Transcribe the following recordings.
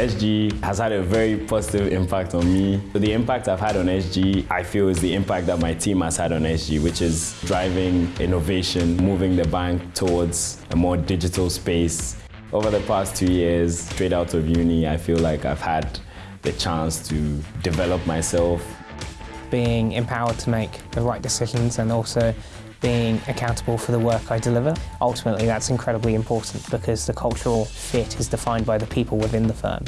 SG has had a very positive impact on me. The impact I've had on SG, I feel is the impact that my team has had on SG, which is driving innovation, moving the bank towards a more digital space. Over the past two years, straight out of uni, I feel like I've had the chance to develop myself. Being empowered to make the right decisions and also being accountable for the work I deliver. Ultimately, that's incredibly important because the cultural fit is defined by the people within the firm.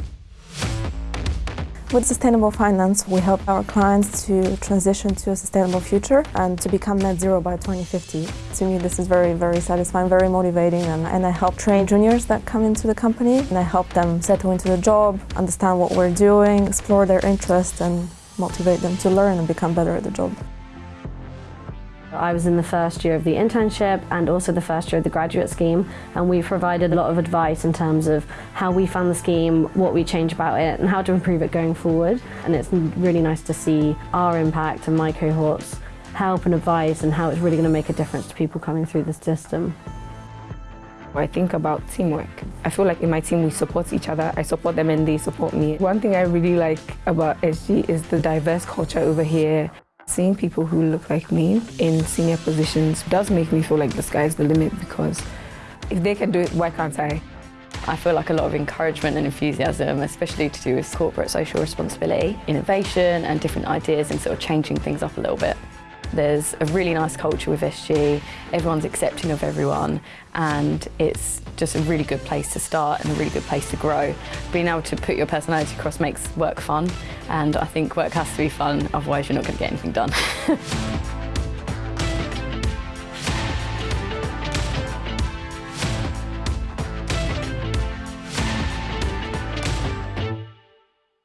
With sustainable finance, we help our clients to transition to a sustainable future and to become net zero by 2050. To me, this is very, very satisfying, very motivating, and, and I help train juniors that come into the company, and I help them settle into the job, understand what we're doing, explore their interests, and motivate them to learn and become better at the job. I was in the first year of the internship and also the first year of the graduate scheme and we provided a lot of advice in terms of how we found the scheme, what we changed about it and how to improve it going forward and it's really nice to see our impact and my cohorts help and advice and how it's really going to make a difference to people coming through the system. I think about teamwork. I feel like in my team we support each other, I support them and they support me. One thing I really like about SG is the diverse culture over here. Seeing people who look like me in senior positions does make me feel like the sky's the limit because if they can do it, why can't I? I feel like a lot of encouragement and enthusiasm, especially to do with corporate social responsibility, innovation and different ideas and sort of changing things up a little bit. There's a really nice culture with SG, everyone's accepting of everyone and it's just a really good place to start and a really good place to grow. Being able to put your personality across makes work fun and I think work has to be fun, otherwise you're not going to get anything done.